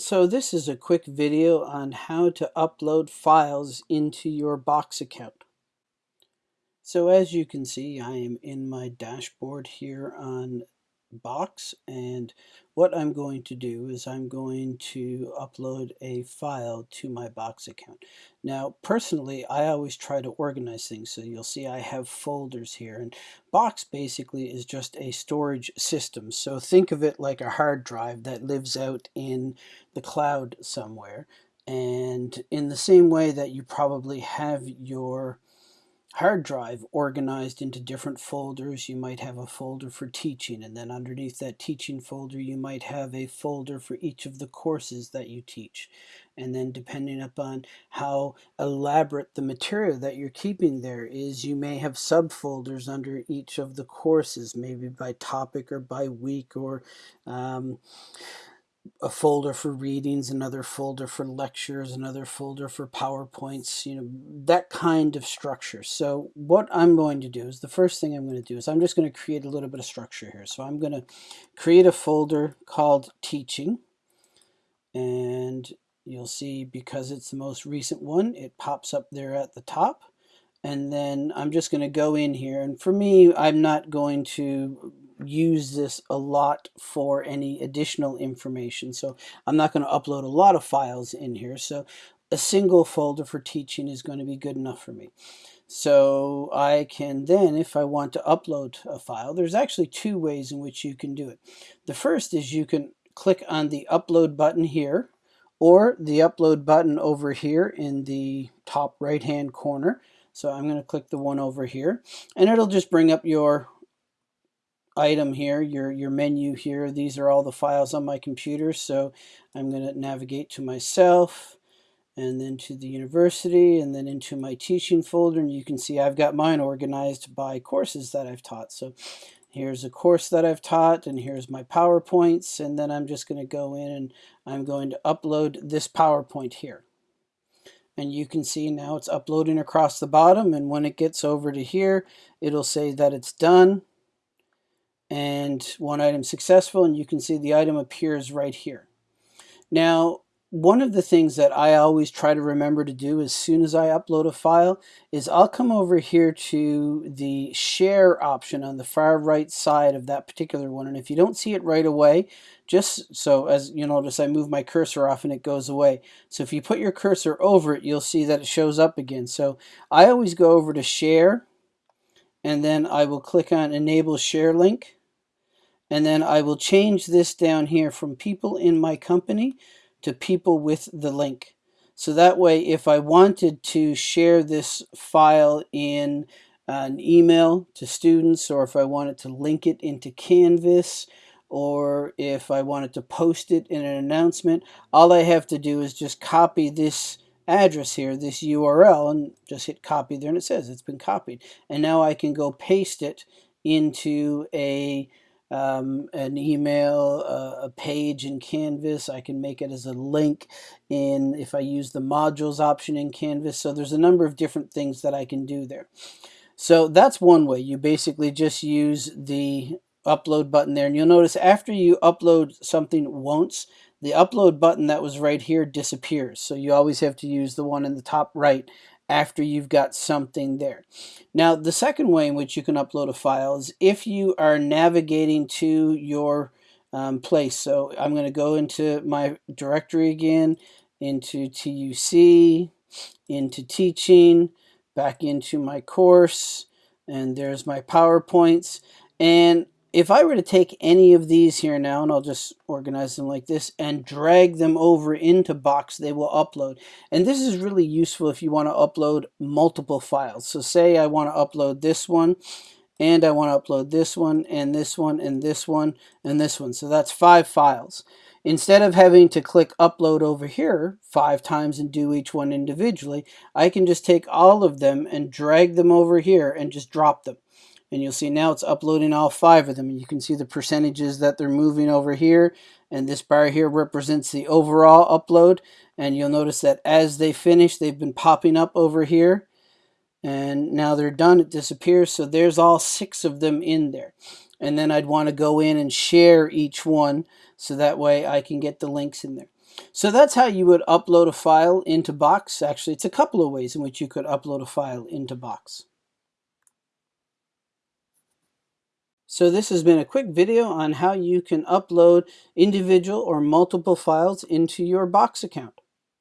So this is a quick video on how to upload files into your Box account. So as you can see, I am in my dashboard here on Box and what I'm going to do is I'm going to upload a file to my Box account. Now personally I always try to organize things so you'll see I have folders here and Box basically is just a storage system so think of it like a hard drive that lives out in the cloud somewhere and in the same way that you probably have your hard drive organized into different folders. You might have a folder for teaching, and then underneath that teaching folder, you might have a folder for each of the courses that you teach. And then depending upon how elaborate the material that you're keeping there is, you may have subfolders under each of the courses, maybe by topic or by week or um, a folder for readings, another folder for lectures, another folder for PowerPoints, you know, that kind of structure. So what I'm going to do is the first thing I'm going to do is I'm just going to create a little bit of structure here. So I'm going to create a folder called teaching and you'll see because it's the most recent one, it pops up there at the top. And then I'm just going to go in here. And for me, I'm not going to use this a lot for any additional information. So I'm not going to upload a lot of files in here. So a single folder for teaching is going to be good enough for me. So I can then, if I want to upload a file, there's actually two ways in which you can do it. The first is you can click on the upload button here or the upload button over here in the top right hand corner. So I'm going to click the one over here and it'll just bring up your item here, your, your menu here. These are all the files on my computer. So I'm going to navigate to myself and then to the university and then into my teaching folder. And you can see I've got mine organized by courses that I've taught. So here's a course that I've taught and here's my PowerPoints. And then I'm just going to go in and I'm going to upload this PowerPoint here. And you can see now it's uploading across the bottom. And when it gets over to here, it'll say that it's done and one item successful and you can see the item appears right here. Now one of the things that I always try to remember to do as soon as I upload a file is I'll come over here to the share option on the far right side of that particular one and if you don't see it right away just so as you notice I move my cursor off and it goes away so if you put your cursor over it you'll see that it shows up again so I always go over to share and then I will click on enable share link and then I will change this down here from people in my company to people with the link. So that way, if I wanted to share this file in an email to students, or if I wanted to link it into Canvas, or if I wanted to post it in an announcement, all I have to do is just copy this address here, this URL, and just hit copy there, and it says it's been copied. And now I can go paste it into a um, an email, uh, a page in Canvas. I can make it as a link in if I use the modules option in Canvas. So there's a number of different things that I can do there. So that's one way. You basically just use the upload button there. And you'll notice after you upload something once, the upload button that was right here disappears. So you always have to use the one in the top right after you've got something there. Now, the second way in which you can upload a file is if you are navigating to your um, place. So I'm going to go into my directory again, into TUC, into teaching, back into my course, and there's my PowerPoints. And if I were to take any of these here now, and I'll just organize them like this, and drag them over into Box, they will upload. And this is really useful if you want to upload multiple files. So say I want to upload this one, and I want to upload this one, and this one, and this one, and this one. So that's five files. Instead of having to click upload over here five times and do each one individually, I can just take all of them and drag them over here and just drop them and you'll see now it's uploading all five of them. And you can see the percentages that they're moving over here. And this bar here represents the overall upload. And you'll notice that as they finish they've been popping up over here. And now they're done. It disappears. So there's all six of them in there. And then I'd want to go in and share each one so that way I can get the links in there. So that's how you would upload a file into Box. Actually, it's a couple of ways in which you could upload a file into Box. So this has been a quick video on how you can upload individual or multiple files into your Box account.